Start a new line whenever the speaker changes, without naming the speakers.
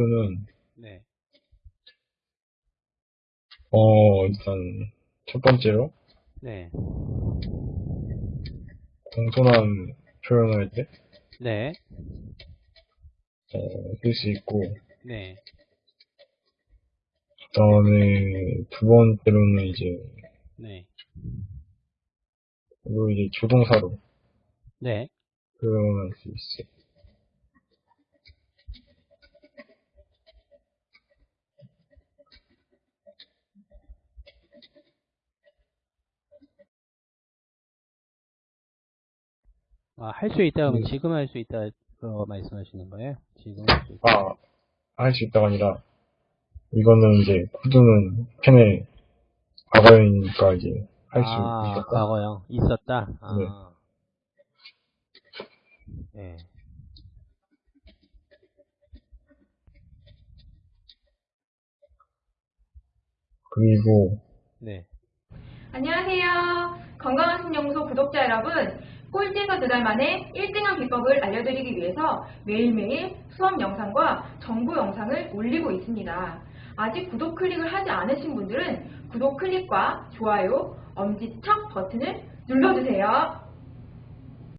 수는,
네.
어, 일단, 첫 번째로,
네.
공손한 표현할 때,
네.
어, 쓸 수 있고,
네.
그 다음에, 두 번째로는 이제,
네.
이거 이제 조동사로
네.
표현할 수 있어요.
아, 할 수 있다 그러면
음.
지금 할 수 있다 그 말씀하시는 거예요? 지금 할 수 있다.
아, 할 수 있다가 아니라, 이거는 이제, 코드는 펜에 과거이니까 이제, 할수
아,
있었다.
과거요. 있었다. 아.
네.
네.
그리고,
네.
안녕하세요. 건강한 신연구소 구독자 여러분. 꼴찌에서 두달 만에 1등한 비법을 알려드리기 위해서 매일매일 수업 영상과 정보 영상을 올리고 있습니다. 아직 구독 클릭을 하지 않으신 분들은 구독 클릭과 좋아요, 엄지척 버튼을 눌러주세요.